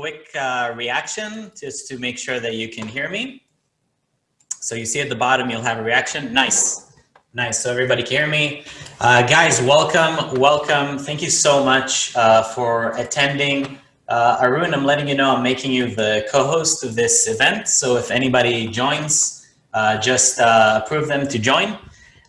quick uh, reaction just to make sure that you can hear me. So you see at the bottom, you'll have a reaction. Nice. Nice. So everybody can hear me. Uh, guys, welcome. Welcome. Thank you so much uh, for attending. Uh, Arun, I'm letting you know I'm making you the co-host of this event. So if anybody joins, uh, just uh, approve them to join.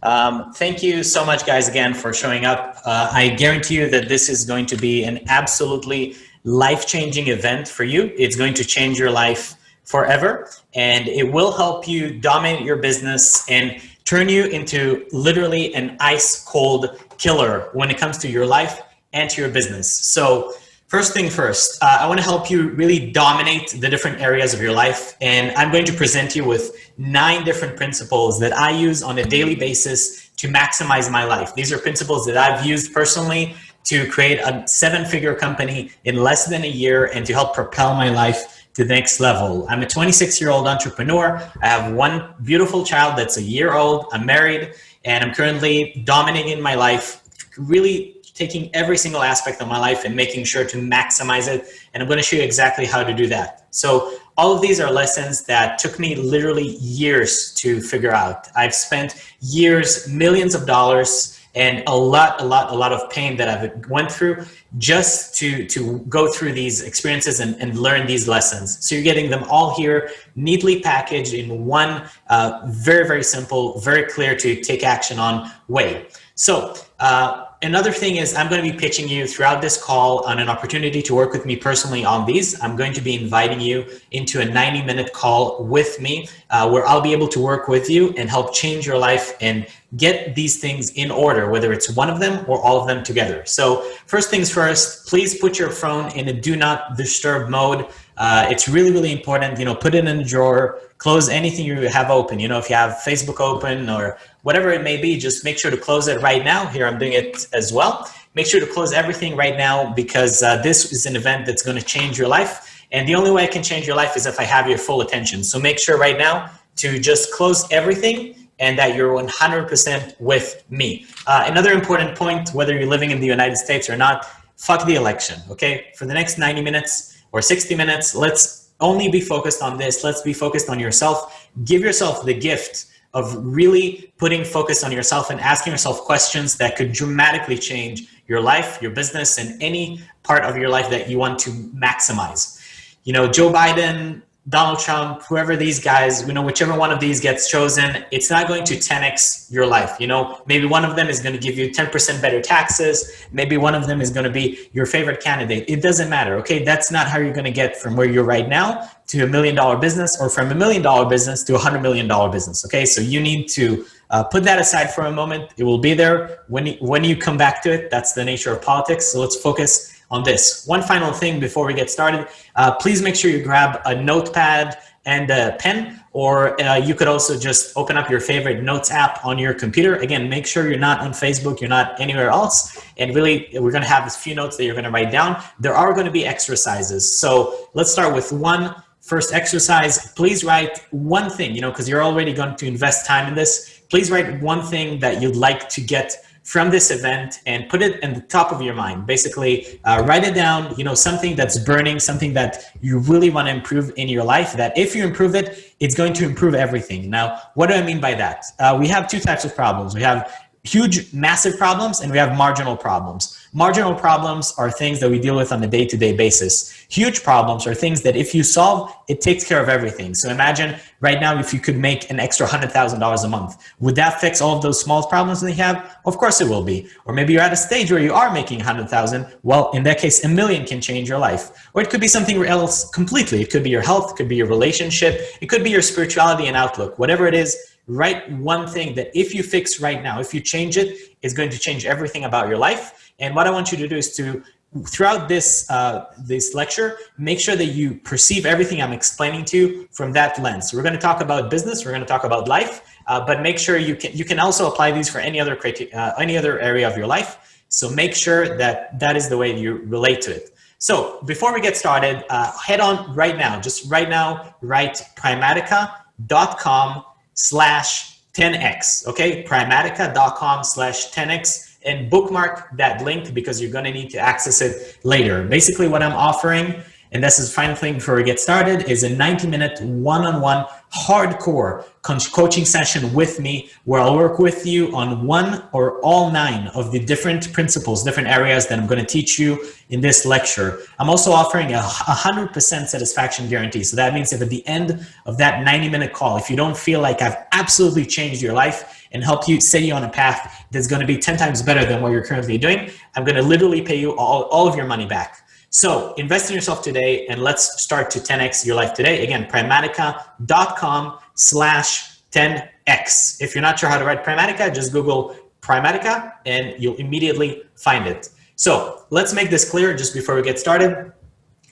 Um, thank you so much, guys, again, for showing up. I guarantee you that this is going to be an absolutely life-changing event for you. It's going to change your life forever, and it will help you dominate your business and turn you into literally an ice cold killer when it comes to your life and to your business. So first thing first, uh, I want to help you really dominate the different areas of your life. And I'm going to present you with nine different principles that I use on a daily basis to maximize my life. These are principles that I've used personally to create a seven figure company in less than a year and to help propel my life to the next level. I'm a 26 year old entrepreneur. I have one beautiful child that's a year old. I'm married and I'm currently dominating my life, really taking every single aspect of my life and making sure to maximize it. And I'm going to show you exactly how to do that. So all of these are lessons that took me literally years to figure out. I've spent years, millions of dollars and a lot, a lot, a lot of pain that I've went through just to, to go through these experiences and, and learn these lessons. So you're getting them all here, neatly packaged in one uh, very, very simple, very clear to take action on way. So uh, another thing is I'm going to be pitching you throughout this call on an opportunity to work with me personally on these. I'm going to be inviting you into a 90 minute call with me uh, where I'll be able to work with you and help change your life and get these things in order, whether it's one of them or all of them together. So first things first, please put your phone in a do not disturb mode. Uh, it's really, really important, you know, put it in a drawer, close anything you have open. You know, if you have Facebook open or whatever it may be, just make sure to close it right now. Here, I'm doing it as well. Make sure to close everything right now because uh, this is an event that's going to change your life. And the only way I can change your life is if I have your full attention. So make sure right now to just close everything and that you're 100% with me. Uh, another important point, whether you're living in the United States or not, fuck the election, okay? For the next 90 minutes or 60 minutes, let's only be focused on this. Let's be focused on yourself. Give yourself the gift of really putting focus on yourself and asking yourself questions that could dramatically change your life, your business, and any part of your life that you want to maximize. You know, Joe Biden Donald Trump, whoever these guys, you know, whichever one of these gets chosen, it's not going to 10x your life. You know, maybe one of them is going to give you 10% better taxes. Maybe one of them is going to be your favorite candidate. It doesn't matter. Okay. That's not how you're going to get from where you're right now to a million dollar business or from a million dollar business to a hundred million dollar business. Okay. So you need to uh, put that aside for a moment. It will be there when, when you come back to it. That's the nature of politics. So let's focus on this. One final thing before we get started, uh, please make sure you grab a notepad and a pen, or uh, you could also just open up your favorite notes app on your computer. Again, make sure you're not on Facebook, you're not anywhere else. And really, we're gonna have a few notes that you're gonna write down. There are gonna be exercises. So let's start with one first exercise. Please write one thing, you know, because you're already going to invest time in this. Please write one thing that you'd like to get from this event and put it in the top of your mind. Basically, uh, write it down, you know, something that's burning, something that you really want to improve in your life, that if you improve it, it's going to improve everything. Now, what do I mean by that? Uh, we have two types of problems. We have huge, massive problems, and we have marginal problems. Marginal problems are things that we deal with on a day-to-day -day basis. Huge problems are things that if you solve, it takes care of everything. So imagine right now if you could make an extra $100,000 a month. Would that fix all of those small problems that you have? Of course it will be. Or maybe you're at a stage where you are making 100,000. Well, in that case, a million can change your life. Or it could be something else completely. It could be your health, it could be your relationship, it could be your spirituality and outlook. Whatever it is, write one thing that if you fix right now, if you change it, it's going to change everything about your life. And what I want you to do is to, throughout this, uh, this lecture, make sure that you perceive everything I'm explaining to you from that lens. We're going to talk about business, we're going to talk about life, uh, but make sure you can, you can also apply these for any other, uh, any other area of your life. So make sure that that is the way you relate to it. So before we get started, uh, head on right now, just right now, write primatica.com slash 10x, okay? Primatica.com slash 10x and bookmark that link because you're gonna need to access it later. Basically what I'm offering and this is final thing before we get started, is a 90 minute one-on-one hardcore coaching session with me where I'll work with you on one or all nine of the different principles, different areas that I'm going to teach you in this lecture. I'm also offering a 100% satisfaction guarantee. So that means if at the end of that 90 minute call, if you don't feel like I've absolutely changed your life and help you set you on a path that's going to be 10 times better than what you're currently doing, I'm going to literally pay you all, all of your money back. So invest in yourself today and let's start to 10x your life today. Again, primatica.com slash 10x. If you're not sure how to write Primatica, just Google Primatica and you'll immediately find it. So let's make this clear just before we get started.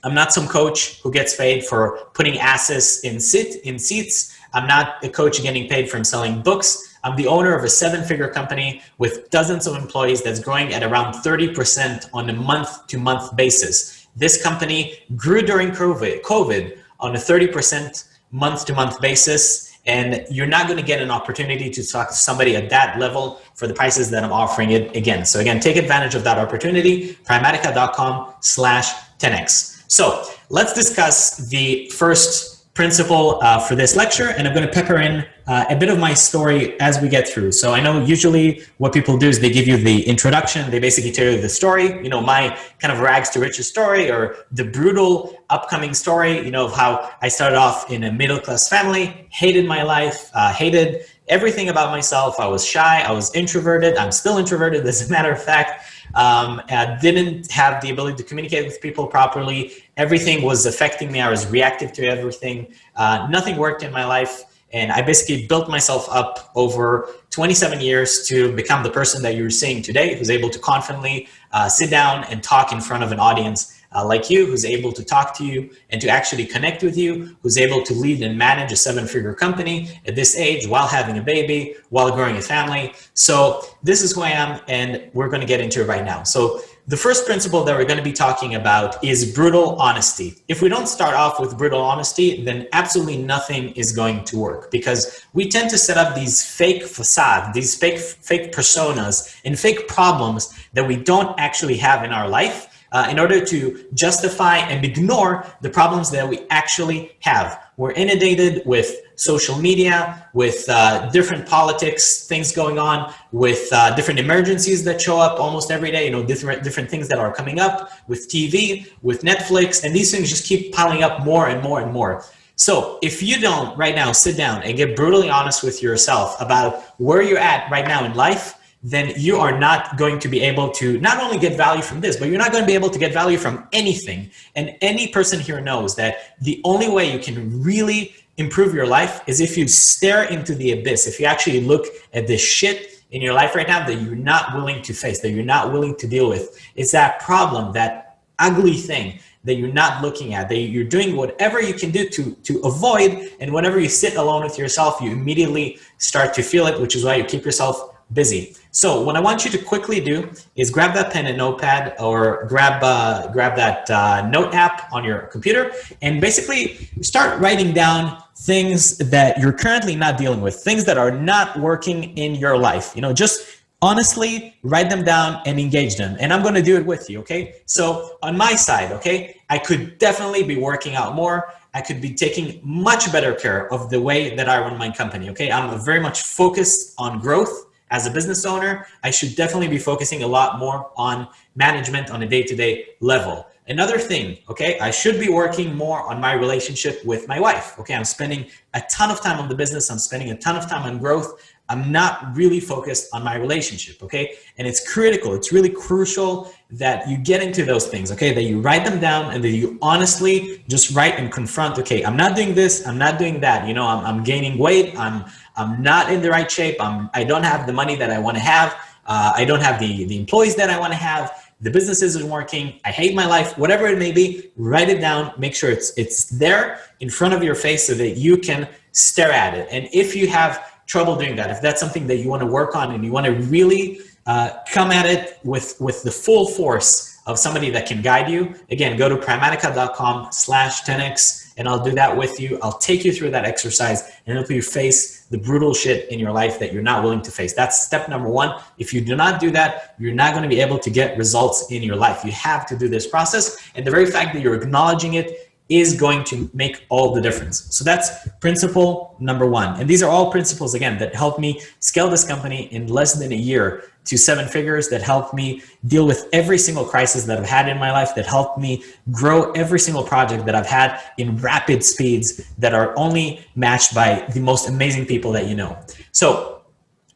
I'm not some coach who gets paid for putting asses in sit in seats. I'm not a coach getting paid from selling books. I'm the owner of a seven figure company with dozens of employees that's growing at around 30% on a month to month basis. This company grew during COVID, on a 30% month to month basis. And you're not going to get an opportunity to talk to somebody at that level for the prices that I'm offering it again. So again, take advantage of that opportunity, primatica.com slash 10x. So let's discuss the first principle uh, for this lecture, and I'm going to pepper in uh, a bit of my story as we get through. So I know usually what people do is they give you the introduction, they basically tell you the story, you know, my kind of rags to riches story or the brutal upcoming story, you know, of how I started off in a middle-class family, hated my life, uh, hated everything about myself. I was shy, I was introverted, I'm still introverted as a matter of fact. Um, I didn't have the ability to communicate with people properly. Everything was affecting me. I was reactive to everything. Uh, nothing worked in my life. And I basically built myself up over 27 years to become the person that you're seeing today, who's able to confidently uh, sit down and talk in front of an audience uh, like you, who's able to talk to you and to actually connect with you, who's able to lead and manage a seven figure company at this age while having a baby, while growing a family. So this is who I am and we're going to get into it right now. So the first principle that we're going to be talking about is brutal honesty. If we don't start off with brutal honesty, then absolutely nothing is going to work because we tend to set up these fake facades, these fake, fake personas and fake problems that we don't actually have in our life uh, in order to justify and ignore the problems that we actually have. We're inundated with social media, with uh, different politics, things going on, with uh, different emergencies that show up almost every day, you know, different, different things that are coming up with TV, with Netflix, and these things just keep piling up more and more and more. So if you don't right now sit down and get brutally honest with yourself about where you're at right now in life, then you are not going to be able to not only get value from this, but you're not going to be able to get value from anything. And any person here knows that the only way you can really improve your life is if you stare into the abyss, if you actually look at the shit in your life right now that you're not willing to face, that you're not willing to deal with. It's that problem, that ugly thing that you're not looking at, that you're doing whatever you can do to, to avoid. And whenever you sit alone with yourself, you immediately start to feel it, which is why you keep yourself busy. So what I want you to quickly do is grab that pen and notepad or grab, uh, grab that uh, note app on your computer and basically start writing down things that you're currently not dealing with, things that are not working in your life. You know, just honestly write them down and engage them. And I'm going to do it with you. Okay. So on my side, okay, I could definitely be working out more. I could be taking much better care of the way that I run my company. Okay. I'm very much focused on growth as a business owner, I should definitely be focusing a lot more on management on a day-to-day -day level. Another thing, okay, I should be working more on my relationship with my wife. Okay, I'm spending a ton of time on the business. I'm spending a ton of time on growth. I'm not really focused on my relationship, okay? And it's critical, it's really crucial that you get into those things, okay? That you write them down and that you honestly just write and confront, okay, I'm not doing this, I'm not doing that. You know, I'm, I'm gaining weight, I'm, I'm not in the right shape. I'm, I don't have the money that I want to have. Uh, I don't have the, the employees that I want to have. The business isn't working. I hate my life, whatever it may be, write it down. Make sure it's, it's there in front of your face so that you can stare at it. And if you have trouble doing that, if that's something that you want to work on and you want to really uh, come at it with, with the full force of somebody that can guide you, again, go to primatica.com slash 10x and I'll do that with you. I'll take you through that exercise and help you face the brutal shit in your life that you're not willing to face. That's step number one. If you do not do that, you're not going to be able to get results in your life. You have to do this process. And the very fact that you're acknowledging it is going to make all the difference. So that's principle number one. And these are all principles, again, that helped me scale this company in less than a year to seven figures, that helped me deal with every single crisis that I've had in my life, that helped me grow every single project that I've had in rapid speeds that are only matched by the most amazing people that you know. So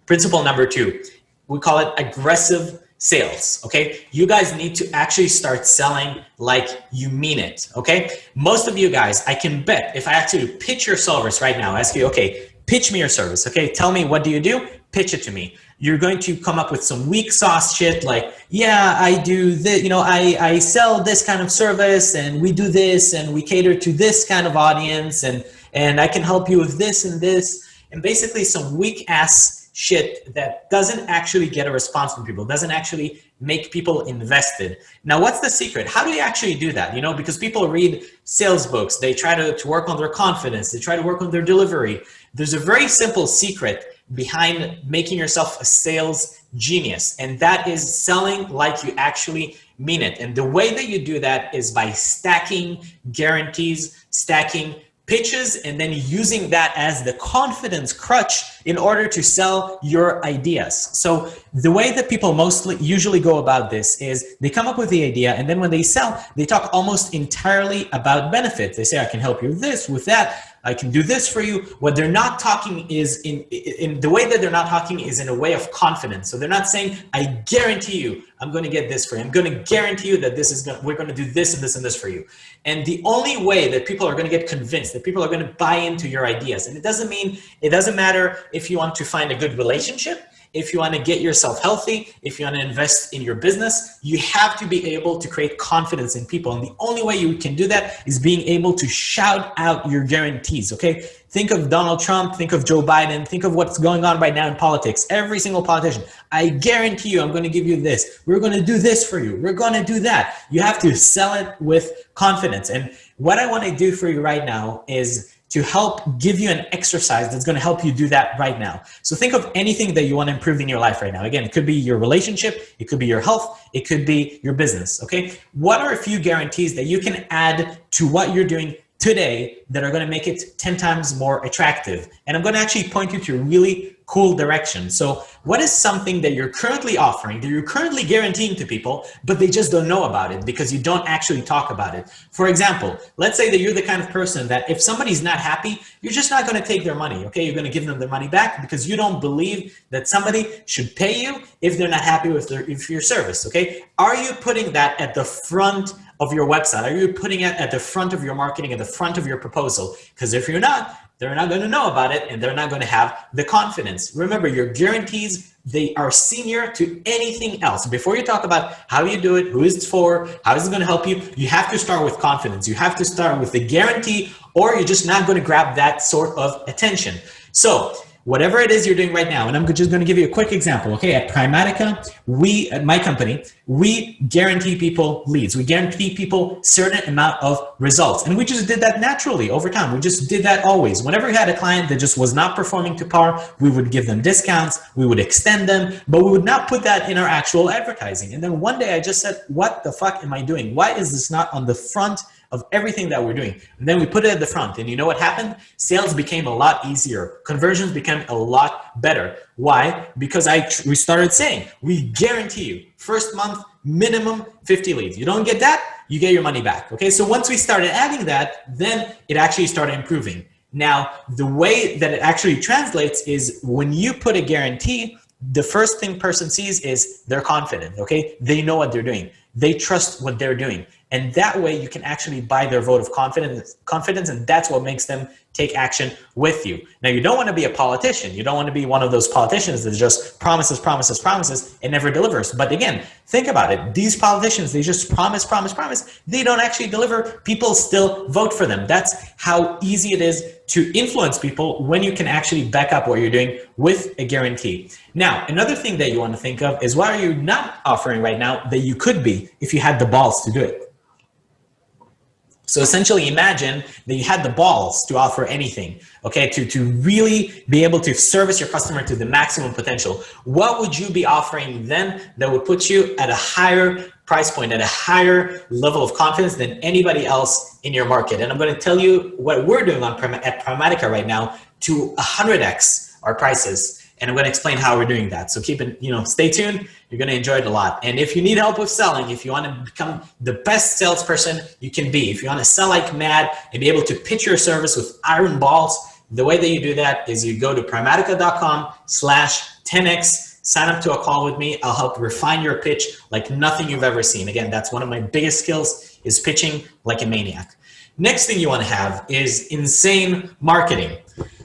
principle number two, we call it aggressive sales, okay? You guys need to actually start selling like you mean it, okay? Most of you guys, I can bet if I actually pitch your service right now, ask you, okay, pitch me your service, okay? Tell me what do you do? Pitch it to me. You're going to come up with some weak sauce shit like, yeah, I do this, you know, I, I sell this kind of service and we do this and we cater to this kind of audience and, and I can help you with this and this. And basically some weak ass shit that doesn't actually get a response from people, doesn't actually make people invested. Now, what's the secret? How do you actually do that? You know, because people read sales books, they try to, to work on their confidence, they try to work on their delivery. There's a very simple secret behind making yourself a sales genius, and that is selling like you actually mean it. And the way that you do that is by stacking guarantees, stacking pitches and then using that as the confidence crutch in order to sell your ideas. So the way that people mostly usually go about this is they come up with the idea and then when they sell, they talk almost entirely about benefits. They say, I can help you with this, with that. I can do this for you. What they're not talking is in, in the way that they're not talking is in a way of confidence. So they're not saying, I guarantee you, I'm going to get this for you. I'm going to guarantee you that this is going to, we're going to do this and this and this for you. And the only way that people are going to get convinced, that people are going to buy into your ideas, and it doesn't mean, it doesn't matter if you want to find a good relationship, if you want to get yourself healthy, if you want to invest in your business, you have to be able to create confidence in people. And the only way you can do that is being able to shout out your guarantees, okay? Think of Donald Trump, think of Joe Biden, think of what's going on right now in politics. Every single politician, I guarantee you, I'm going to give you this. We're going to do this for you. We're going to do that. You have to sell it with confidence. And what I want to do for you right now is to help give you an exercise that's going to help you do that right now. So think of anything that you want to improve in your life right now. Again, it could be your relationship, it could be your health, it could be your business, okay? What are a few guarantees that you can add to what you're doing today that are going to make it 10 times more attractive? And I'm going to actually point you to really cool direction. So what is something that you're currently offering, that you're currently guaranteeing to people, but they just don't know about it because you don't actually talk about it? For example, let's say that you're the kind of person that if somebody's not happy, you're just not going to take their money, okay? You're going to give them their money back because you don't believe that somebody should pay you if they're not happy with, their, with your service, okay? Are you putting that at the front of your website? Are you putting it at the front of your marketing, at the front of your proposal? Because if you're not, they're not going to know about it and they're not going to have the confidence. Remember, your guarantees, they are senior to anything else. Before you talk about how you do it, who is it for, how is it going to help you, you have to start with confidence. You have to start with the guarantee or you're just not going to grab that sort of attention. So whatever it is you're doing right now, and I'm just going to give you a quick example. Okay, at Primatica, we, at my company, we guarantee people leads. We guarantee people certain amount of results. And we just did that naturally over time. We just did that always. Whenever we had a client that just was not performing to par, we would give them discounts, we would extend them, but we would not put that in our actual advertising. And then one day I just said, what the fuck am I doing? Why is this not on the front of everything that we're doing. And then we put it at the front and you know what happened? Sales became a lot easier. Conversions became a lot better. Why? Because I we started saying, we guarantee you first month minimum 50 leads. You don't get that, you get your money back. Okay, so once we started adding that, then it actually started improving. Now, the way that it actually translates is when you put a guarantee, the first thing person sees is they're confident, okay? They know what they're doing. They trust what they're doing. And that way you can actually buy their vote of confidence, confidence and that's what makes them take action with you. Now, you don't want to be a politician. You don't want to be one of those politicians that just promises, promises, promises, and never delivers. But again, think about it. These politicians, they just promise, promise, promise. They don't actually deliver. People still vote for them. That's how easy it is to influence people when you can actually back up what you're doing with a guarantee. Now, another thing that you want to think of is what are you not offering right now that you could be if you had the balls to do it? So essentially imagine that you had the balls to offer anything, okay, to, to really be able to service your customer to the maximum potential. What would you be offering then that would put you at a higher price point, at a higher level of confidence than anybody else in your market? And I'm going to tell you what we're doing on at Primatica right now to 100x our prices and I'm going to explain how we're doing that. So keep it, you know, stay tuned. You're going to enjoy it a lot. And if you need help with selling, if you want to become the best salesperson you can be, if you want to sell like mad and be able to pitch your service with iron balls, the way that you do that is you go to primatica.com slash 10x, sign up to a call with me. I'll help refine your pitch like nothing you've ever seen. Again, that's one of my biggest skills is pitching like a maniac. Next thing you want to have is insane marketing.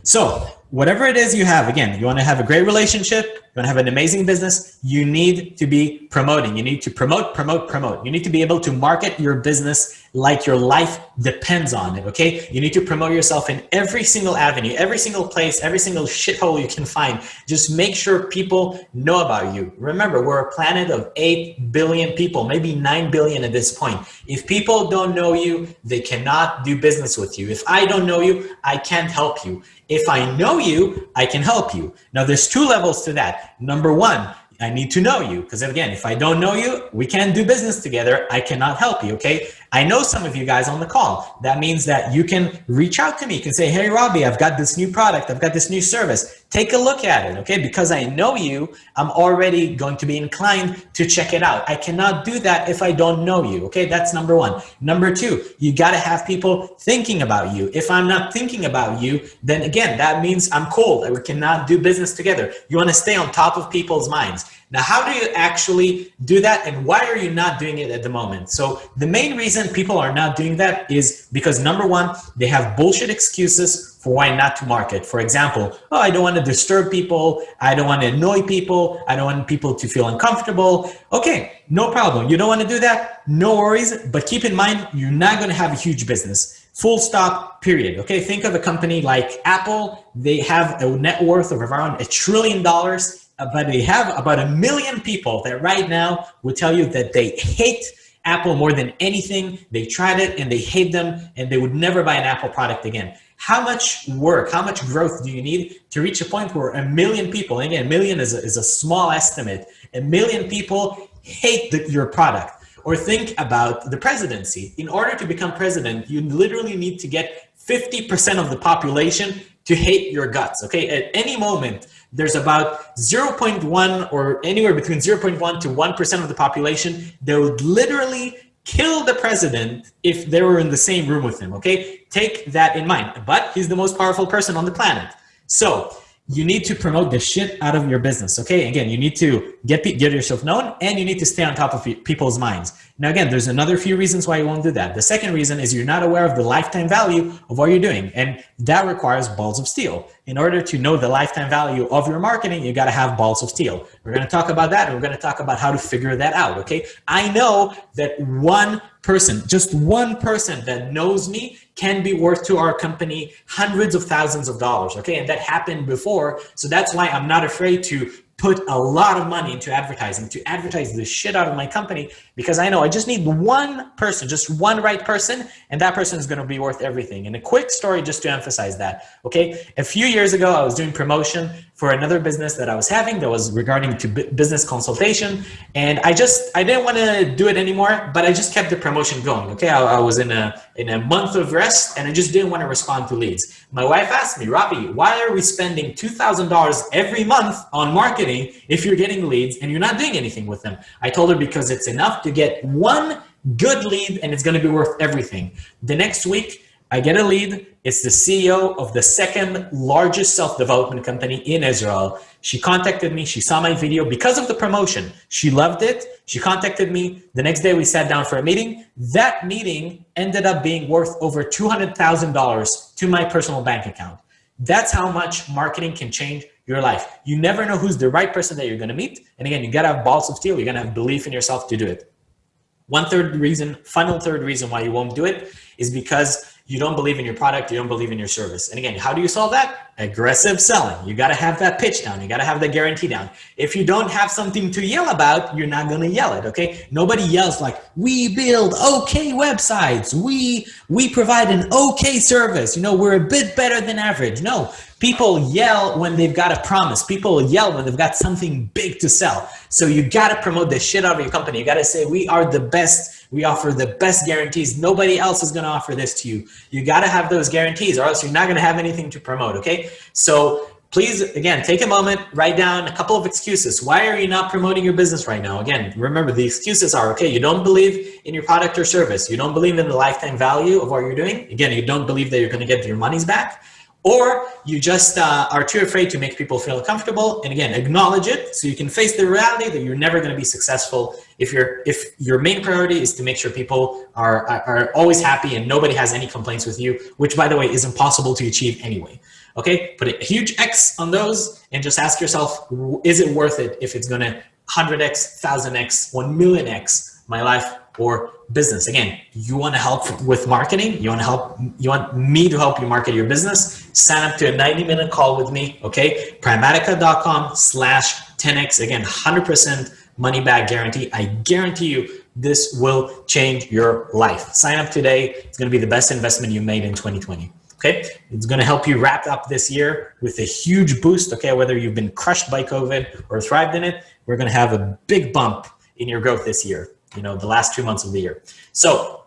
So whatever it is you have, again, you want to have a great relationship, you want to have an amazing business, you need to be promoting. You need to promote, promote, promote. You need to be able to market your business like your life depends on it, okay? You need to promote yourself in every single avenue, every single place, every single shithole you can find. Just make sure people know about you. Remember, we're a planet of 8 billion people, maybe 9 billion at this point. If people don't know you, they cannot do business with you. If I don't know you, I can't help you. If I know you, I can help you. Now, there's two levels to that. Number one, I need to know you because again, if I don't know you, we can't do business together. I cannot help you. Okay. I know some of you guys on the call. That means that you can reach out to me. You can say, Hey, Robbie, I've got this new product. I've got this new service. Take a look at it. Okay. Because I know you, I'm already going to be inclined to check it out. I cannot do that if I don't know you. Okay. That's number one. Number two, you got to have people thinking about you. If I'm not thinking about you, then again, that means I'm cold. We cannot do business together. You want to stay on top of people's minds. Now, how do you actually do that and why are you not doing it at the moment? So the main reason people are not doing that is because number one, they have bullshit excuses for why not to market. For example, oh, I don't want to disturb people. I don't want to annoy people. I don't want people to feel uncomfortable. Okay, no problem. You don't want to do that? No worries. But keep in mind, you're not going to have a huge business. Full stop, period. Okay, think of a company like Apple. They have a net worth of around a trillion dollars but they have about a million people that right now will tell you that they hate Apple more than anything. They tried it and they hate them and they would never buy an Apple product again. How much work, how much growth do you need to reach a point where a million people, again, a million is a, is a small estimate, a million people hate the, your product? Or think about the presidency. In order to become president, you literally need to get 50% of the population to hate your guts, okay? At any moment, there's about 0.1 or anywhere between 0.1 to 1% of the population that would literally kill the president if they were in the same room with him, okay? Take that in mind. But he's the most powerful person on the planet. So you need to promote the shit out of your business. Okay. Again, you need to get, get yourself known and you need to stay on top of people's minds. Now, again, there's another few reasons why you won't do that. The second reason is you're not aware of the lifetime value of what you're doing. And that requires balls of steel. In order to know the lifetime value of your marketing, you got to have balls of steel. We're going to talk about that. And we're going to talk about how to figure that out. Okay. I know that one person, just one person that knows me can be worth to our company hundreds of thousands of dollars. Okay. And that happened before. So that's why I'm not afraid to put a lot of money into advertising to advertise the shit out of my company because I know I just need one person, just one right person, and that person is going to be worth everything. And a quick story just to emphasize that. Okay. A few years ago, I was doing promotion for another business that I was having that was regarding to business consultation. And I just, I didn't want to do it anymore, but I just kept the promotion going. Okay. I, I was in a, in a month of rest and I just didn't want to respond to leads. My wife asked me, Robbie, why are we spending $2,000 every month on marketing if you're getting leads and you're not doing anything with them? I told her because it's enough to get one good lead and it's going to be worth everything. The next week, I get a lead. It's the CEO of the second largest self-development company in Israel. She contacted me. She saw my video because of the promotion. She loved it. She contacted me. The next day we sat down for a meeting. That meeting ended up being worth over $200,000 to my personal bank account. That's how much marketing can change your life. You never know who's the right person that you're going to meet. And again, you got to have balls of steel. You're going to have belief in yourself to do it. One third reason, final third reason why you won't do it is because you don't believe in your product, you don't believe in your service. And again, how do you solve that? Aggressive selling. You got to have that pitch down. You got to have the guarantee down. If you don't have something to yell about, you're not going to yell it. Okay. Nobody yells like we build okay websites. We, we provide an okay service. You know, we're a bit better than average. No, People yell when they've got a promise. People yell when they've got something big to sell. So you got to promote the shit out of your company. You got to say, we are the best. We offer the best guarantees. Nobody else is going to offer this to you. You got to have those guarantees or else you're not going to have anything to promote. Okay. So please, again, take a moment, write down a couple of excuses. Why are you not promoting your business right now? Again, remember the excuses are, okay, you don't believe in your product or service. You don't believe in the lifetime value of what you're doing. Again, you don't believe that you're going to get your monies back or you just uh, are too afraid to make people feel comfortable and again acknowledge it so you can face the reality that you're never going to be successful if your if your main priority is to make sure people are, are, are always happy and nobody has any complaints with you which by the way is impossible to achieve anyway. Okay? Put a huge x on those and just ask yourself is it worth it if it's going to 100x 1000x 1 million x my life or business. Again, you want to help with marketing. You want to help, you want me to help you market your business. Sign up to a 90 minute call with me. Okay. Primatica.com slash 10X. Again, 100% money back guarantee. I guarantee you this will change your life. Sign up today. It's going to be the best investment you made in 2020. Okay. It's going to help you wrap up this year with a huge boost. Okay. Whether you've been crushed by COVID or thrived in it, we're going to have a big bump in your growth this year you know, the last two months of the year. So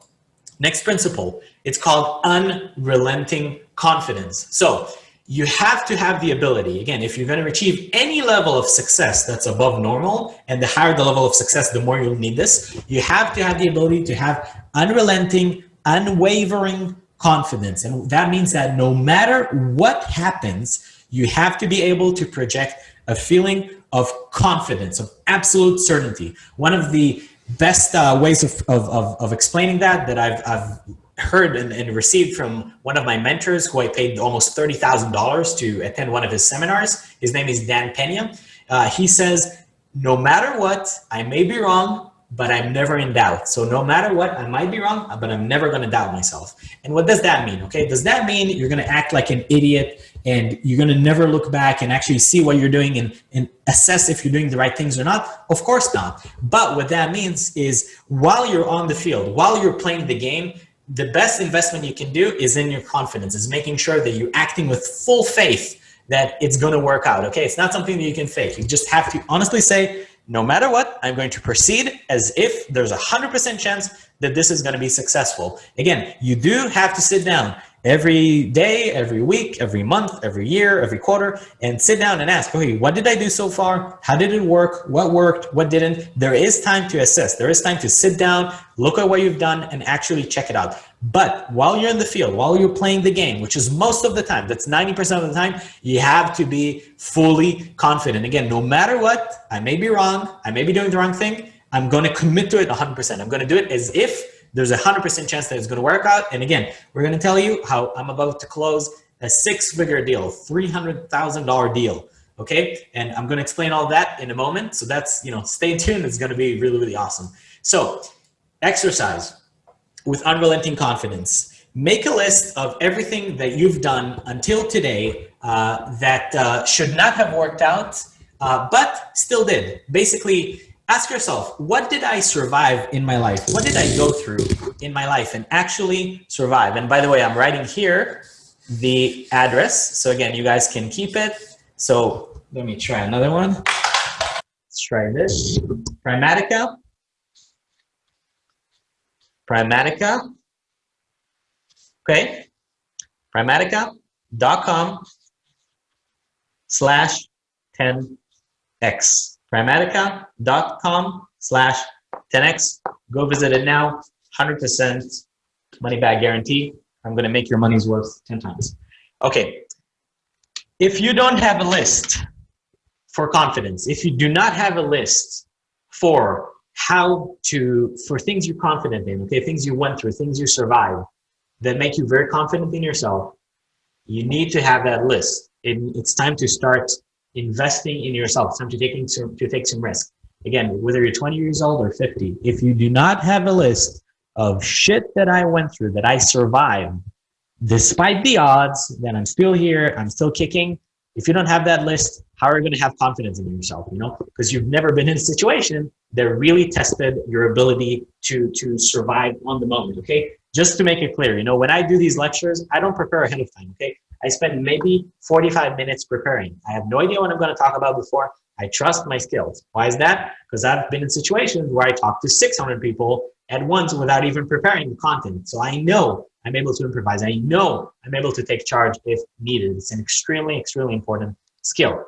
next principle, it's called unrelenting confidence. So you have to have the ability, again, if you're going to achieve any level of success that's above normal, and the higher the level of success, the more you'll need this, you have to have the ability to have unrelenting, unwavering confidence. And that means that no matter what happens, you have to be able to project a feeling of confidence, of absolute certainty. One of the best uh, ways of, of, of, of, explaining that that I've, I've heard and, and, received from one of my mentors who I paid almost $30,000 to attend one of his seminars. His name is Dan Pena. Uh, he says, no matter what, I may be wrong, but I'm never in doubt. So no matter what, I might be wrong, but I'm never going to doubt myself. And what does that mean? Okay. Does that mean you're going to act like an idiot and you're going to never look back and actually see what you're doing and, and assess if you're doing the right things or not? Of course not. But what that means is while you're on the field, while you're playing the game, the best investment you can do is in your confidence, is making sure that you're acting with full faith that it's going to work out. Okay. It's not something that you can fake. You just have to honestly say, no matter what, I'm going to proceed as if there's a 100% chance that this is going to be successful. Again, you do have to sit down every day, every week, every month, every year, every quarter, and sit down and ask, okay, what did I do so far? How did it work? What worked? What didn't? There is time to assess. There is time to sit down, look at what you've done, and actually check it out. But while you're in the field, while you're playing the game, which is most of the time, that's 90% of the time, you have to be fully confident. Again, no matter what, I may be wrong, I may be doing the wrong thing, I'm going to commit to it 100%. I'm going to do it as if there's a 100% chance that it's going to work out. And again, we're going to tell you how I'm about to close a six figure deal, $300,000 deal. Okay. And I'm going to explain all that in a moment. So that's, you know, stay tuned. It's going to be really, really awesome. So exercise with unrelenting confidence. Make a list of everything that you've done until today uh, that uh, should not have worked out, uh, but still did. Basically, ask yourself, what did I survive in my life? What did I go through in my life and actually survive? And by the way, I'm writing here the address. So again, you guys can keep it. So let me try another one. Let's try this. Primatica. Primatica. Okay. Primatica.com slash 10x primatica.com slash 10x. Go visit it now. 100% money back guarantee. I'm going to make your money's worth 10 times. Okay. If you don't have a list for confidence, if you do not have a list for how to, for things you're confident in, okay, things you went through, things you survived that make you very confident in yourself, you need to have that list. It, it's time to start investing in yourself. It's time to taking some, to take some risk. Again, whether you're 20 years old or 50, if you do not have a list of shit that I went through, that I survived, despite the odds, that I'm still here, I'm still kicking. If you don't have that list, how are you going to have confidence in yourself? You know, because you've never been in a situation that really tested your ability to to survive on the moment. Okay, just to make it clear, you know, when I do these lectures, I don't prepare ahead of time. Okay, I spend maybe 45 minutes preparing. I have no idea what I'm going to talk about before. I trust my skills. Why is that? Because I've been in situations where I talk to 600 people at once without even preparing the content. So I know I'm able to improvise. I know I'm able to take charge if needed. It's an extremely, extremely important skill.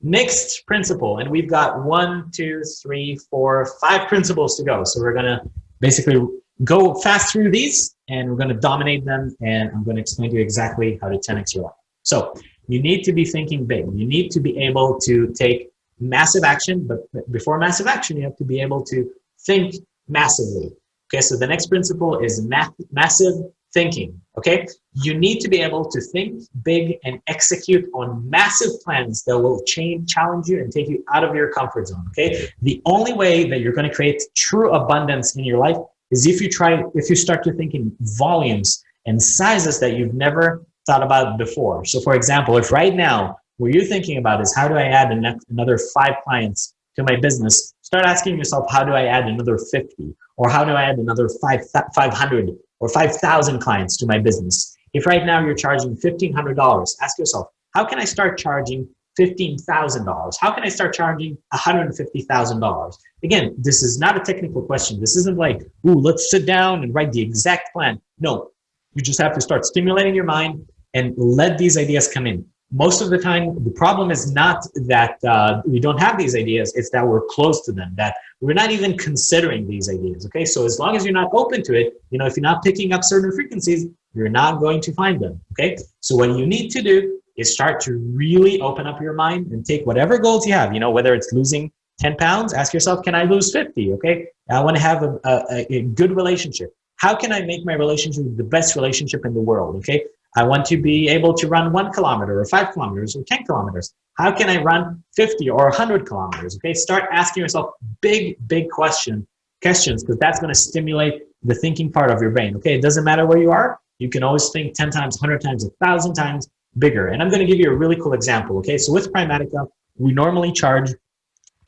Next principle, and we've got one, two, three, four, five principles to go. So we're gonna basically go fast through these and we're gonna dominate them and I'm gonna explain to you exactly how to 10x your life. So you need to be thinking big. You need to be able to take massive action, but before massive action, you have to be able to think massively. Okay, so the next principle is math, massive thinking. Okay, you need to be able to think big and execute on massive plans that will change, challenge you, and take you out of your comfort zone. Okay, the only way that you're going to create true abundance in your life is if you try, if you start to think in volumes and sizes that you've never thought about before. So, for example, if right now what you're thinking about is how do I add another five clients to my business, start asking yourself, how do I add another 50? Or how do I add another five, 500 or 5,000 clients to my business? If right now you're charging $1,500, ask yourself, how can I start charging $15,000? How can I start charging $150,000? Again, this is not a technical question. This isn't like, ooh, let's sit down and write the exact plan. No, you just have to start stimulating your mind and let these ideas come in most of the time, the problem is not that uh, we don't have these ideas, it's that we're close to them, that we're not even considering these ideas, okay? So as long as you're not open to it, you know, if you're not picking up certain frequencies, you're not going to find them, okay? So what you need to do is start to really open up your mind and take whatever goals you have, you know, whether it's losing 10 pounds, ask yourself, can I lose 50, okay? I wanna have a, a, a good relationship. How can I make my relationship the best relationship in the world, okay? I want to be able to run one kilometer or five kilometers or 10 kilometers. How can I run 50 or 100 kilometers? Okay, start asking yourself big, big question, questions because that's going to stimulate the thinking part of your brain. Okay, it doesn't matter where you are. You can always think 10 times, 100 times, 1,000 times bigger. And I'm going to give you a really cool example. Okay, so with Primatica, we normally charge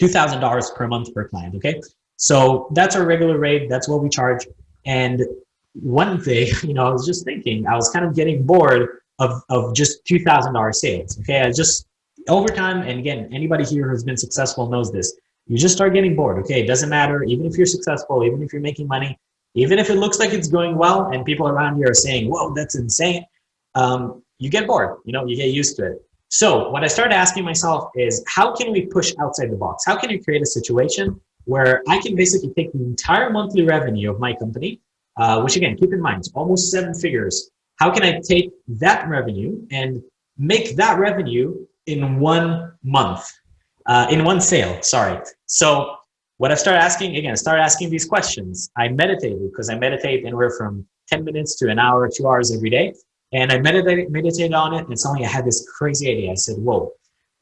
$2,000 per month per client. Okay, so that's our regular rate. That's what we charge. And one day, you know, I was just thinking, I was kind of getting bored of, of just $2,000 sales. Okay. I just, over time, and again, anybody here who's been successful knows this, you just start getting bored. Okay. It doesn't matter. Even if you're successful, even if you're making money, even if it looks like it's going well and people around you are saying, whoa, that's insane. Um, you get bored, you know, you get used to it. So what I started asking myself is how can we push outside the box? How can you create a situation where I can basically take the entire monthly revenue of my company uh, which again, keep in mind, almost seven figures. How can I take that revenue and make that revenue in one month, uh, in one sale, sorry. So what I started asking, again, started asking these questions. I meditated because I meditate anywhere from 10 minutes to an hour, two hours every day. And I meditated, meditated on it and suddenly I had this crazy idea. I said, whoa,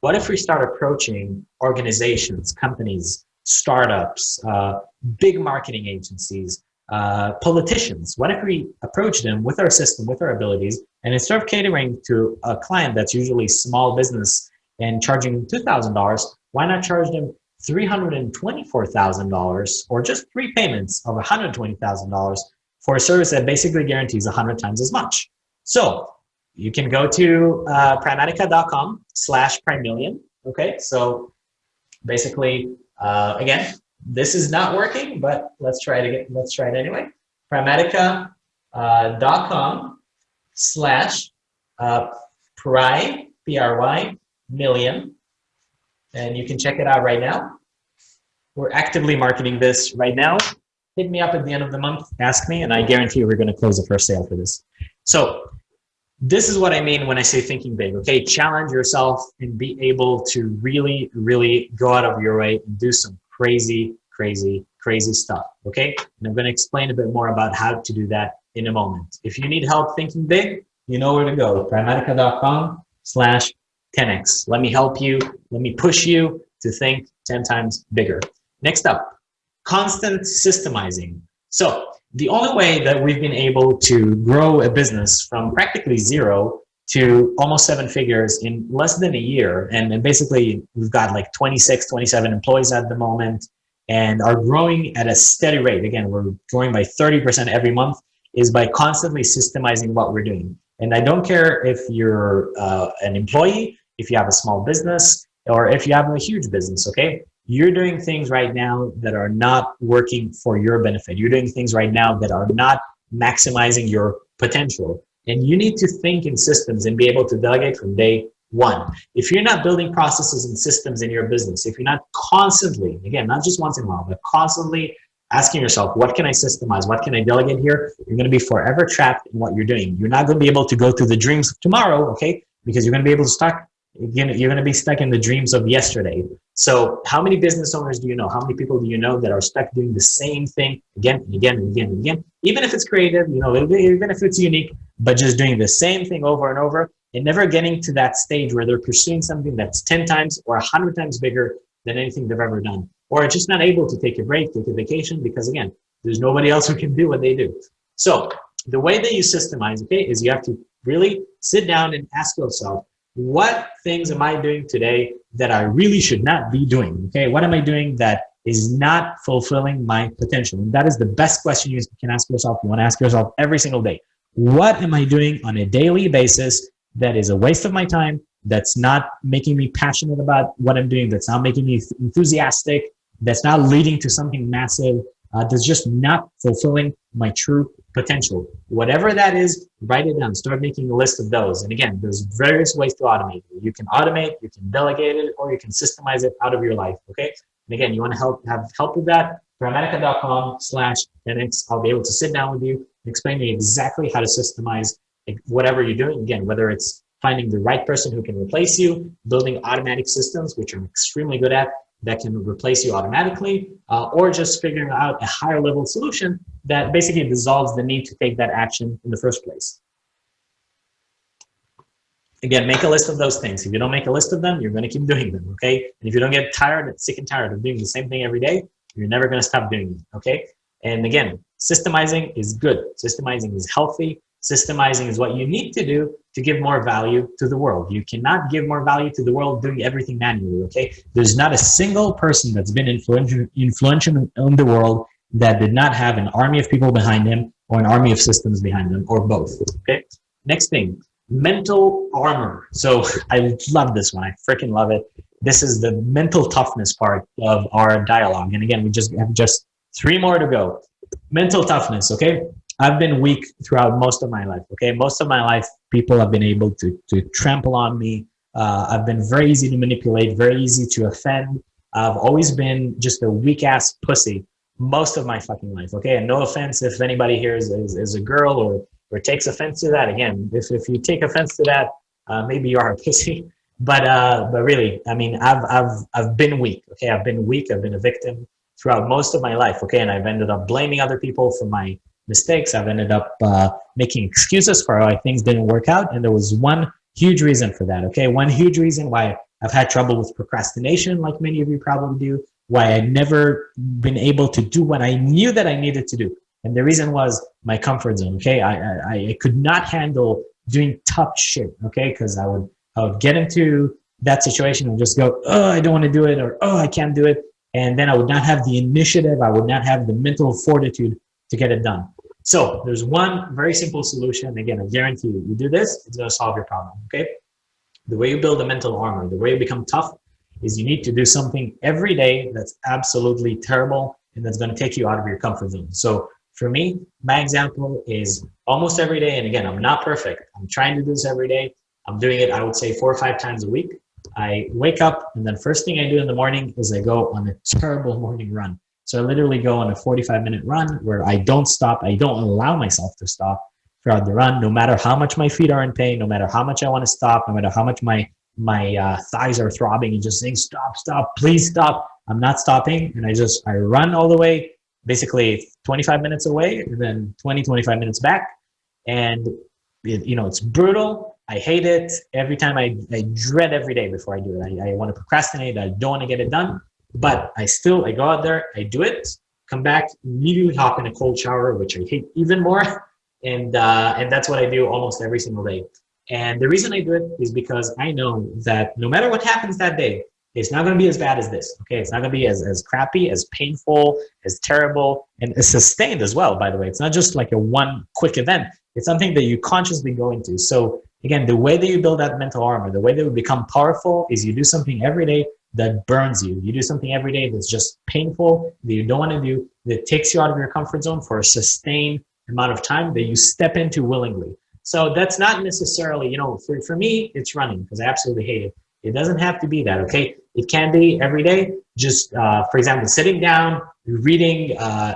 what if we start approaching organizations, companies, startups, uh, big marketing agencies, uh, politicians. What if we approach them with our system, with our abilities, and instead of catering to a client that's usually small business and charging $2,000, why not charge them $324,000 or just three payments of $120,000 for a service that basically guarantees 100 times as much? So you can go to uh, primatica.com slash prymillion. Okay, so basically, uh, again, this is not working, but let's try it again. Let's try it anyway. Primatica.com uh, slash uh, Pry, P-R-Y, million. And you can check it out right now. We're actively marketing this right now. Hit me up at the end of the month, ask me, and I guarantee we're going to close the first sale for this. So this is what I mean when I say thinking big, okay? Challenge yourself and be able to really, really go out of your way and do some crazy, crazy, crazy stuff, okay? And I'm gonna explain a bit more about how to do that in a moment. If you need help thinking big, you know where to go, primatica.com slash 10x. Let me help you, let me push you to think 10 times bigger. Next up, constant systemizing. So the only way that we've been able to grow a business from practically zero to almost seven figures in less than a year. And, basically we've got like 26, 27 employees at the moment and are growing at a steady rate. Again, we're growing by 30% every month is by constantly systemizing what we're doing. And I don't care if you're uh, an employee, if you have a small business, or if you have a huge business, okay? You're doing things right now that are not working for your benefit. You're doing things right now that are not maximizing your potential. And you need to think in systems and be able to delegate from day one. If you're not building processes and systems in your business, if you're not constantly, again, not just once in a while, but constantly asking yourself, what can I systemize? What can I delegate here? You're going to be forever trapped in what you're doing. You're not going to be able to go through the dreams of tomorrow, okay? Because you're going to be able to start you're going to be stuck in the dreams of yesterday. So how many business owners do you know? How many people do you know that are stuck doing the same thing again and again and again and again? Even if it's creative, you know, even if it's unique, but just doing the same thing over and over and never getting to that stage where they're pursuing something that's 10 times or 100 times bigger than anything they've ever done. Or just not able to take a break, take a vacation, because again, there's nobody else who can do what they do. So the way that you systemize, okay, is you have to really sit down and ask yourself, what things am I doing today that I really should not be doing? Okay, what am I doing that is not fulfilling my potential? And that is the best question you can ask yourself. You want to ask yourself every single day. What am I doing on a daily basis that is a waste of my time, that's not making me passionate about what I'm doing, that's not making me enthusiastic, that's not leading to something massive, uh, that's just not fulfilling my true potential. Whatever that is, write it down. Start making a list of those. And again, there's various ways to automate. You can automate, you can delegate it, or you can systemize it out of your life, okay? And again, you want to help have help with that, primatica.com slash 10x. I'll be able to sit down with you and explain to you exactly how to systemize whatever you're doing. Again, whether it's finding the right person who can replace you, building automatic systems, which I'm extremely good at, that can replace you automatically, uh, or just figuring out a higher level solution that basically dissolves the need to take that action in the first place. Again, make a list of those things. If you don't make a list of them, you're going to keep doing them, okay? And if you don't get tired, sick and tired of doing the same thing every day, you're never going to stop doing it, okay? And again, systemizing is good. Systemizing is healthy. Systemizing is what you need to do to give more value to the world. You cannot give more value to the world doing everything manually, okay? There's not a single person that's been influential, influential in the world that did not have an army of people behind him or an army of systems behind them or both, okay? Next thing, mental armor. So I love this one. I freaking love it. This is the mental toughness part of our dialogue. And again, we just have just three more to go. Mental toughness, okay? I've been weak throughout most of my life. Okay, most of my life, people have been able to to trample on me. Uh, I've been very easy to manipulate, very easy to offend. I've always been just a weak ass pussy most of my fucking life. Okay, and no offense if anybody here is, is, is a girl or or takes offense to that. Again, if if you take offense to that, uh, maybe you are a pussy. But uh, but really, I mean, I've I've I've been weak. Okay, I've been weak. I've been a victim throughout most of my life. Okay, and I've ended up blaming other people for my mistakes. I've ended up uh, making excuses for why things didn't work out. And there was one huge reason for that, okay? One huge reason why I've had trouble with procrastination, like many of you probably do, why I'd never been able to do what I knew that I needed to do. And the reason was my comfort zone, okay? I, I, I could not handle doing tough shit, okay? Because I would, I would get into that situation and just go, oh, I don't want to do it, or oh, I can't do it. And then I would not have the initiative, I would not have the mental fortitude to get it done. So there's one very simple solution. Again, I guarantee you, you do this, it's gonna solve your problem, okay? The way you build a mental armor, the way you become tough is you need to do something every day that's absolutely terrible and that's gonna take you out of your comfort zone. So for me, my example is almost every day, and again, I'm not perfect. I'm trying to do this every day. I'm doing it, I would say four or five times a week. I wake up and then first thing I do in the morning is I go on a terrible morning run. So I literally go on a 45 minute run where I don't stop. I don't allow myself to stop throughout the run, no matter how much my feet are in pain, no matter how much I want to stop, no matter how much my my uh, thighs are throbbing and just saying, stop, stop, please stop. I'm not stopping. And I just, I run all the way, basically 25 minutes away then 20, 25 minutes back. And, it, you know, it's brutal. I hate it. Every time I, I dread every day before I do it. I, I want to procrastinate. I don't want to get it done, but I still, I go out there, I do it, come back, immediately hop in a cold shower, which I hate even more. And, uh, and that's what I do almost every single day. And the reason I do it is because I know that no matter what happens that day, it's not going to be as bad as this. Okay, it's not going to be as, as crappy, as painful, as terrible, and as sustained as well, by the way. It's not just like a one quick event. It's something that you consciously go into. So again, the way that you build that mental armor, the way that you become powerful is you do something every day that burns you. You do something every day that's just painful, that you don't want to do, that takes you out of your comfort zone for a sustained amount of time that you step into willingly. So that's not necessarily, you know, for, for me, it's running because I absolutely hate it. It doesn't have to be that, okay? It can be every day. Just, uh, for example, sitting down, reading uh,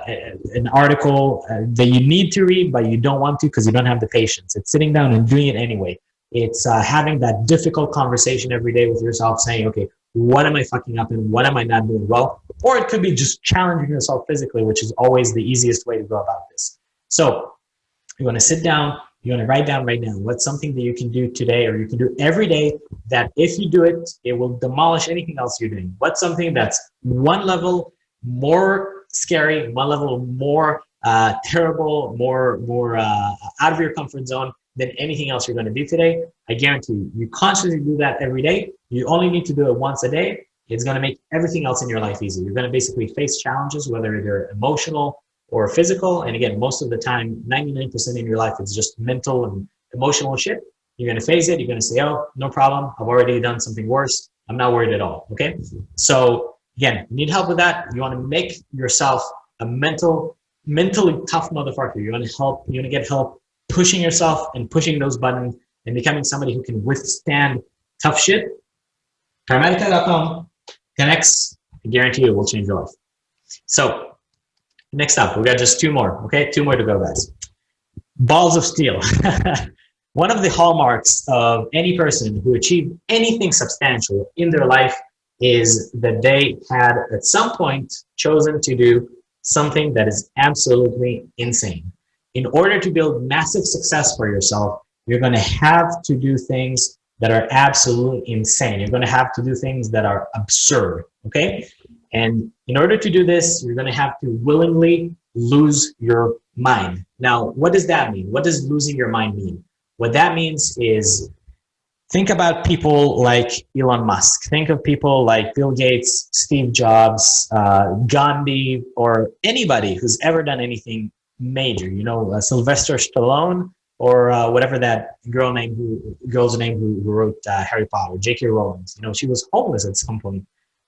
an article uh, that you need to read, but you don't want to because you don't have the patience. It's sitting down and doing it anyway. It's uh, having that difficult conversation every day with yourself saying, okay, what am I fucking up and what am I not doing well? Or it could be just challenging yourself physically, which is always the easiest way to go about this. So you want to sit down, you want to write down right now what's something that you can do today or you can do every day that if you do it, it will demolish anything else you're doing. What's something that's one level more scary, one level more uh, terrible, more, more uh, out of your comfort zone than anything else you're going to do today. I guarantee you, you consciously do that every day. You only need to do it once a day. It's going to make everything else in your life easy. You're going to basically face challenges, whether they're emotional, or physical. And again, most of the time, 99% in your life is just mental and emotional shit. You're going to face it. You're going to say, oh, no problem. I've already done something worse. I'm not worried at all. Okay. So again, you need help with that. You want to make yourself a mental, mentally tough motherfucker. You want to help, you want to get help pushing yourself and pushing those buttons and becoming somebody who can withstand tough shit. primatica.com connects. I guarantee you it will change your life. So Next up, we got just two more, okay? Two more to go, guys. Balls of steel. One of the hallmarks of any person who achieved anything substantial in their life is that they had at some point chosen to do something that is absolutely insane. In order to build massive success for yourself, you're going to have to do things that are absolutely insane. You're going to have to do things that are absurd, okay? And in order to do this, you're going to have to willingly lose your mind. Now, what does that mean? What does losing your mind mean? What that means is think about people like Elon Musk. Think of people like Bill Gates, Steve Jobs, uh, Gandhi, or anybody who's ever done anything major. You know, uh, Sylvester Stallone, or uh, whatever that girl name who girl's name who, who wrote uh, Harry Potter, J.K. Rowling. You know, she was homeless at some point,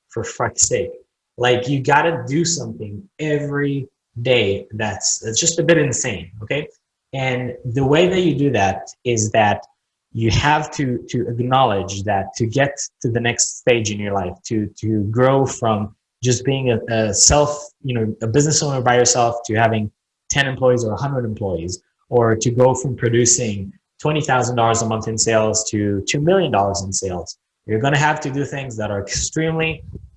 for fuck's sake. Like you got to do something every day. That's, that's just a bit insane. Okay. And the way that you do that is that you have to, to acknowledge that to get to the next stage in your life, to, to grow from just being a, a self, you know, a business owner by yourself to having 10 employees or 100 employees, or to go from producing $20,000 a month in sales to $2 million in sales. You're going to have to do things that are extremely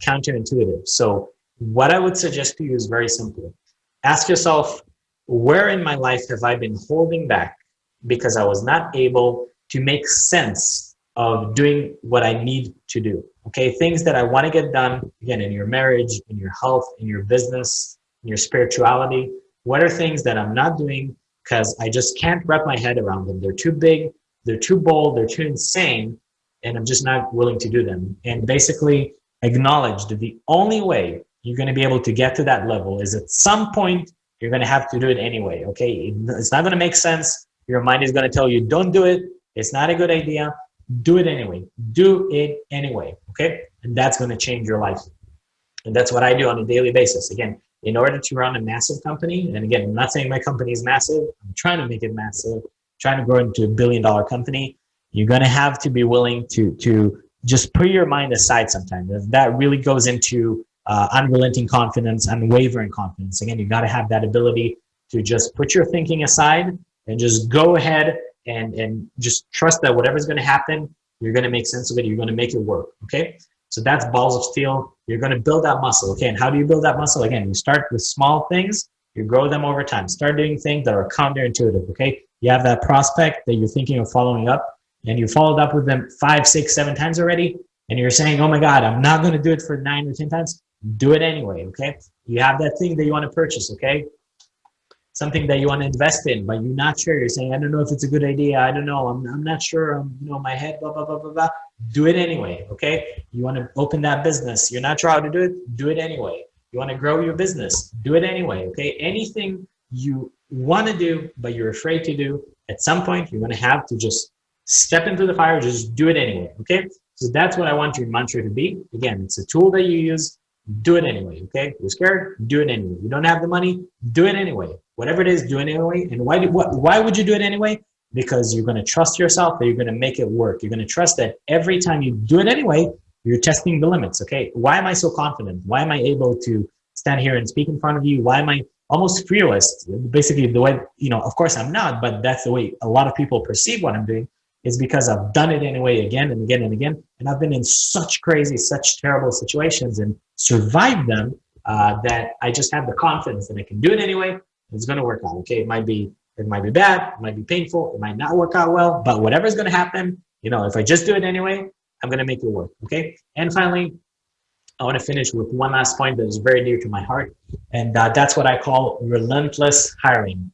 counterintuitive. So what I would suggest to you is very simple. Ask yourself, where in my life have I been holding back because I was not able to make sense of doing what I need to do? Okay, things that I want to get done, again, in your marriage, in your health, in your business, in your spirituality. What are things that I'm not doing because I just can't wrap my head around them? They're too big, they're too bold, they're too insane, and I'm just not willing to do them. And basically acknowledge that the only way you're going to be able to get to that level is at some point you're going to have to do it anyway. Okay. It's not going to make sense. Your mind is going to tell you, don't do it. It's not a good idea. Do it anyway. Do it anyway. Okay. And that's going to change your life. And that's what I do on a daily basis. Again, in order to run a massive company, and again, I'm not saying my company is massive. I'm trying to make it massive, trying to grow into a billion dollar company. You're going to have to be willing to, to just put your mind aside sometimes. That really goes into uh, unrelenting confidence, unwavering confidence. Again, you got to have that ability to just put your thinking aside and just go ahead and, and just trust that whatever's going to happen, you're going to make sense of it. You're going to make it work. Okay. So that's balls of steel. You're going to build that muscle. Okay. And how do you build that muscle? Again, you start with small things, you grow them over time. Start doing things that are counterintuitive. Okay. You have that prospect that you're thinking of following up and you followed up with them five, six, seven times already. And you're saying, oh my God, I'm not going to do it for nine or 10 times. Do it anyway. Okay. You have that thing that you want to purchase. Okay something that you want to invest in, but you're not sure. You're saying, I don't know if it's a good idea. I don't know. I'm, I'm not sure. I'm, you know, my head, blah, blah, blah, blah, blah. Do it anyway, okay? You want to open that business. You're not sure how to do it. Do it anyway. You want to grow your business. Do it anyway, okay? Anything you want to do, but you're afraid to do, at some point, you're going to have to just step into the fire, just do it anyway, okay? So that's what I want your mantra to be. Again, it's a tool that you use do it anyway, okay? You're scared, do it anyway. You don't have the money, do it anyway. Whatever it is, do it anyway. And why, do, what, why would you do it anyway? Because you're gonna trust yourself that you're gonna make it work. You're gonna trust that every time you do it anyway, you're testing the limits, okay? Why am I so confident? Why am I able to stand here and speak in front of you? Why am I almost fearless? Basically the way, you know, of course I'm not, but that's the way a lot of people perceive what I'm doing is because I've done it anyway again and again and again. And I've been in such crazy, such terrible situations and survived them uh, that I just have the confidence that I can do it anyway. It's going to work out. Okay. It might be, it might be bad. It might be painful. It might not work out well, but whatever's going to happen, you know, if I just do it anyway, I'm going to make it work. Okay. And finally, I want to finish with one last point that is very dear to my heart. And uh, that's what I call relentless hiring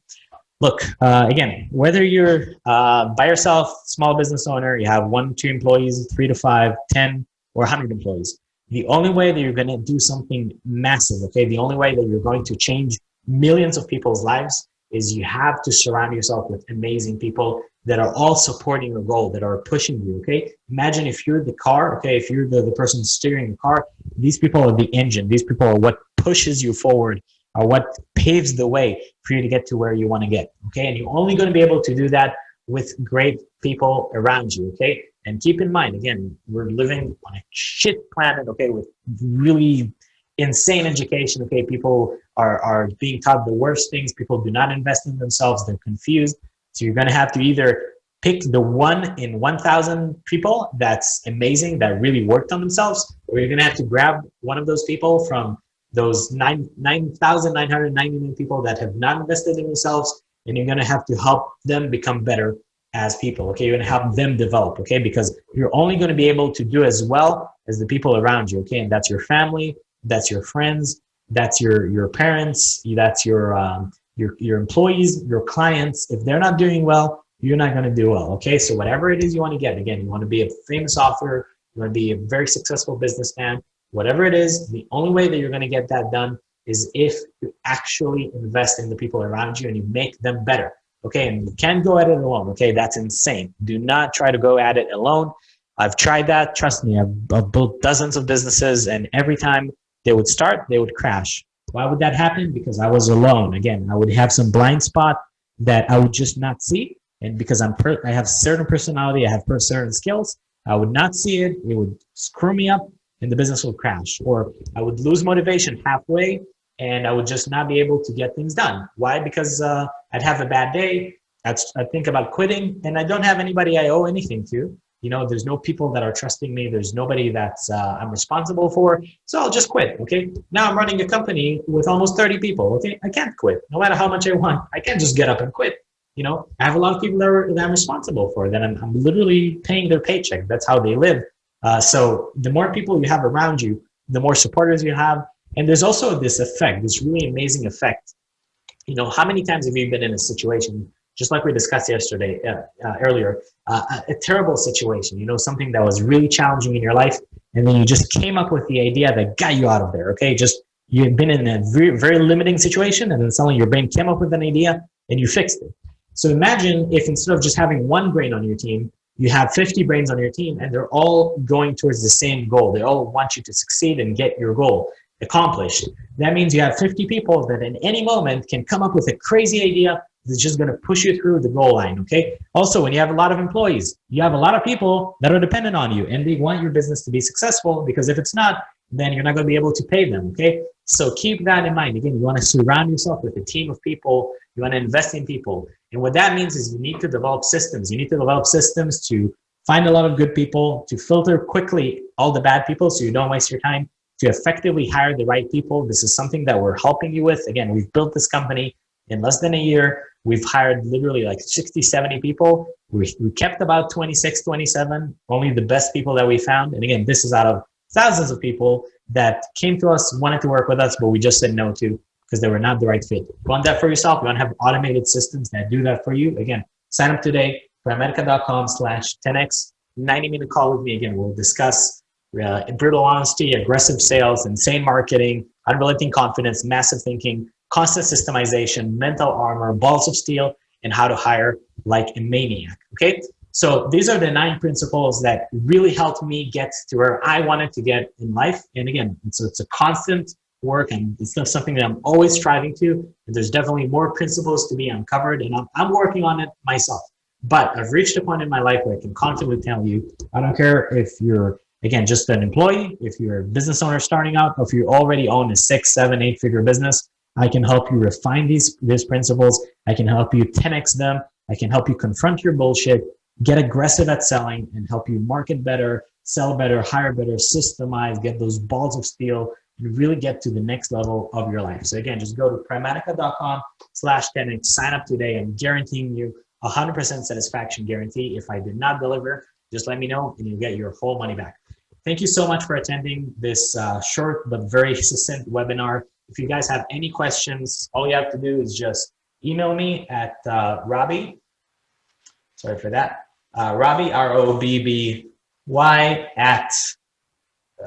look, uh, again, whether you're uh, by yourself, small business owner, you have one, two employees, three to five, 10, or 100 employees, the only way that you're going to do something massive, okay, the only way that you're going to change millions of people's lives is you have to surround yourself with amazing people that are all supporting your goal, that are pushing you, okay? Imagine if you're the car, okay, if you're the, the person steering the car, these people are the engine. These people are what pushes you forward are what paves the way for you to get to where you want to get. Okay. And you're only going to be able to do that with great people around you. Okay. And keep in mind, again, we're living on a shit planet. Okay. With really insane education. Okay. People are, are being taught the worst things. People do not invest in themselves. They're confused. So you're going to have to either pick the one in 1,000 people that's amazing, that really worked on themselves, or you're going to have to grab one of those people from those 9,999 people that have not invested in themselves, and you're going to have to help them become better as people, okay? You're going to help them develop, okay? Because you're only going to be able to do as well as the people around you, okay? And that's your family, that's your friends, that's your, your parents, that's your, um, your, your employees, your clients. If they're not doing well, you're not going to do well, okay? So whatever it is you want to get, again, you want to be a famous author, you want to be a very successful businessman, whatever it is, the only way that you're going to get that done is if you actually invest in the people around you and you make them better. Okay, and you can't go at it alone. Okay, that's insane. Do not try to go at it alone. I've tried that. Trust me, I've, I've built dozens of businesses, and every time they would start, they would crash. Why would that happen? Because I was alone. Again, I would have some blind spot that I would just not see, and because I'm per I have certain personality, I have certain skills, I would not see it. It would screw me up, and the business will crash. Or I would lose motivation halfway and I would just not be able to get things done. Why? Because uh, I'd have a bad day. I'd, I'd think about quitting and I don't have anybody I owe anything to. You know, there's no people that are trusting me. There's nobody that's uh, I'm responsible for. So I'll just quit. Okay. Now I'm running a company with almost 30 people. Okay. I can't quit no matter how much I want. I can't just get up and quit. You know, I have a lot of people that, are, that I'm responsible for that I'm, I'm literally paying their paycheck. That's how they live. Uh, so the more people you have around you, the more supporters you have. And there's also this effect, this really amazing effect. You know, how many times have you been in a situation, just like we discussed yesterday, uh, uh, earlier, uh, a terrible situation, you know, something that was really challenging in your life, and then you just came up with the idea that got you out of there, okay? Just, you've been in a very, very limiting situation, and then suddenly your brain came up with an idea, and you fixed it. So imagine if instead of just having one brain on your team, you have 50 brains on your team and they're all going towards the same goal. They all want you to succeed and get your goal accomplished. That means you have 50 people that in any moment can come up with a crazy idea that's just going to push you through the goal line, okay? Also, when you have a lot of employees, you have a lot of people that are dependent on you and they want your business to be successful because if it's not, then you're not going to be able to pay them, okay? So keep that in mind. Again, you want to surround yourself with a team of people. You want to invest in people. And what that means is you need to develop systems. You need to develop systems to find a lot of good people, to filter quickly all the bad people so you don't waste your time, to effectively hire the right people. This is something that we're helping you with. Again, we've built this company in less than a year. We've hired literally like 60, 70 people. We, we kept about 26, 27, only the best people that we found. And again, this is out of thousands of people that came to us, wanted to work with us, but we just said no to because they were not the right fit. You want that for yourself? You want to have automated systems that do that for you? Again, sign up today, primatica.com slash 10x, 90 minute call with me. Again, we'll discuss uh, brutal honesty, aggressive sales, insane marketing, unrelenting confidence, massive thinking, constant systemization, mental armor, balls of steel, and how to hire like a maniac. Okay. So these are the nine principles that really helped me get to where I wanted to get in life. And again, so it's a constant work and it's not something that I'm always striving to. And there's definitely more principles to be uncovered and I'm, I'm working on it myself. But I've reached a point in my life where I can confidently tell you, I don't care if you're, again, just an employee, if you're a business owner starting out, or if you already own a six, seven, eight figure business, I can help you refine these, these principles. I can help you 10x them. I can help you confront your bullshit, get aggressive at selling and help you market better, sell better, hire better, systemize, get those balls of steel and really get to the next level of your life. So again, just go to primatica.com slash 10x, sign up today. I'm guaranteeing you 100% satisfaction guarantee. If I did not deliver, just let me know and you'll get your whole money back. Thank you so much for attending this uh, short but very succinct webinar. If you guys have any questions, all you have to do is just email me at uh, Robby. Sorry for that. Uh, Robby, R-O-B-B-Y at,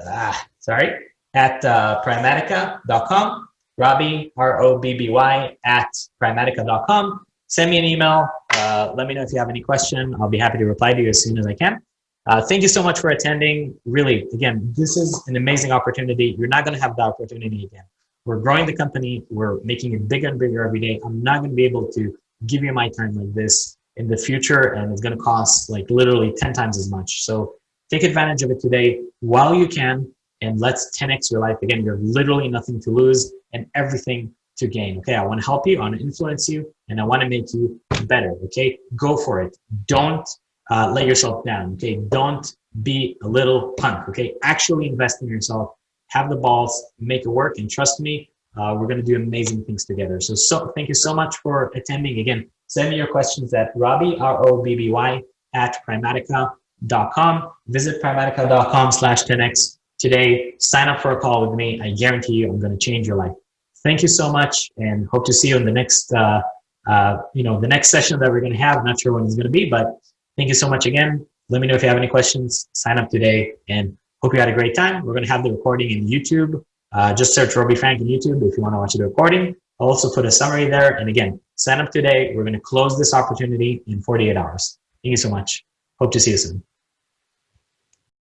uh, sorry, at uh, primatica.com. Robby, R-O-B-B-Y at primatica.com. Send me an email. Uh, let me know if you have any question. I'll be happy to reply to you as soon as I can. Uh, thank you so much for attending. Really, again, this is an amazing opportunity. You're not going to have the opportunity again. We're growing the company. We're making it bigger and bigger every day. I'm not going to be able to give you my time like this in the future, and it's going to cost like literally 10 times as much. So take advantage of it today while you can, and let's 10x your life. Again, you have literally nothing to lose and everything to gain. Okay, I want to help you, I want to influence you, and I want to make you better. Okay, go for it. Don't uh, let yourself down. Okay, don't be a little punk. Okay, actually invest in yourself have the balls, make it work, and trust me, uh, we're going to do amazing things together. So, so thank you so much for attending. Again, send me your questions at Robby, R-O-B-B-Y, at primatica.com. Visit primatica.com slash 10x today. Sign up for a call with me. I guarantee you I'm going to change your life. Thank you so much and hope to see you in the next, uh, uh, you know, the next session that we're going to have. Not sure when it's going to be, but thank you so much again. Let me know if you have any questions. Sign up today and Hope you had a great time. We're going to have the recording in YouTube. Uh, just search Robby Frank in YouTube if you want to watch the recording. I'll also put a summary there. And again, sign up today. We're going to close this opportunity in 48 hours. Thank you so much. Hope to see you soon.